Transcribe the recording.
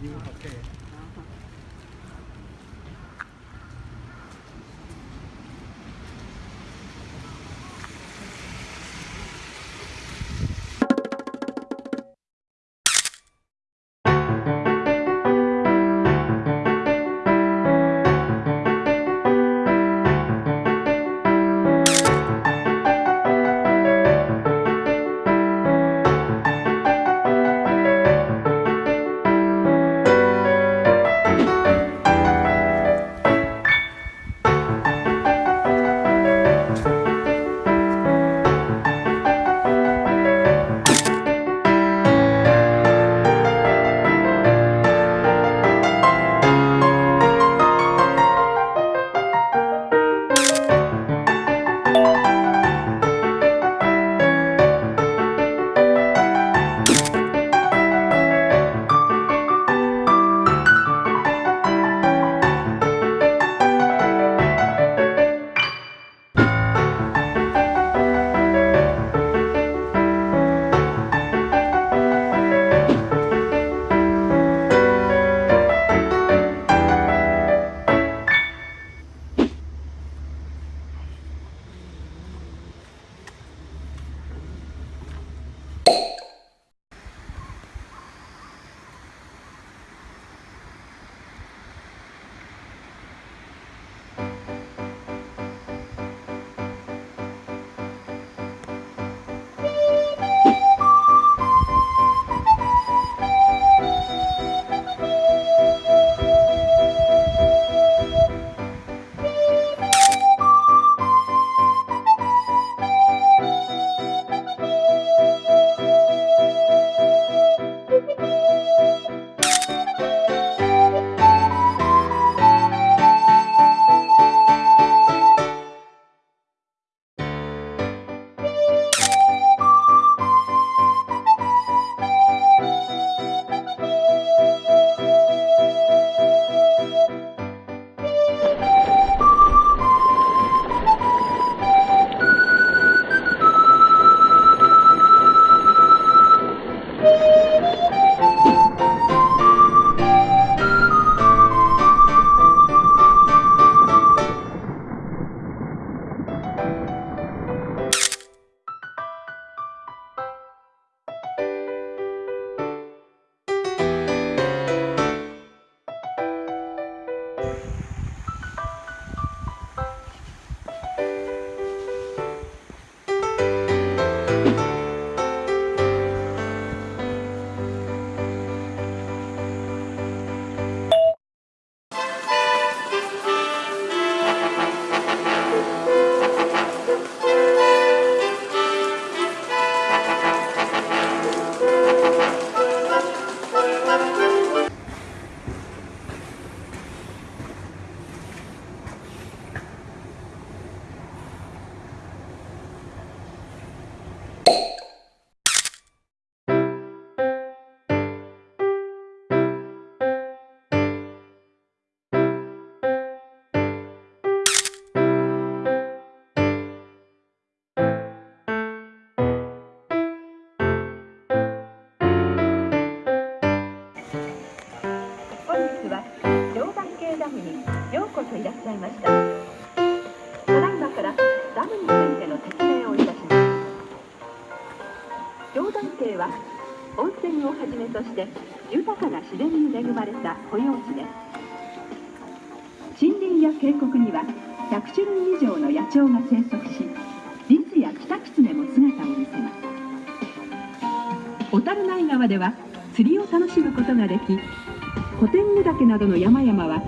你们好，谢谢。ムにようこそいらっしゃいました。ただいまからダムについての説明をいたします。教団渓は温泉をはじめとして豊かな自然に恵まれた保養地です。森林や渓谷には100種類以上の野鳥が生息しリスやキタキツネも姿を見せます。小樽内川では釣りを楽しむことができ小天狗岳などの山々は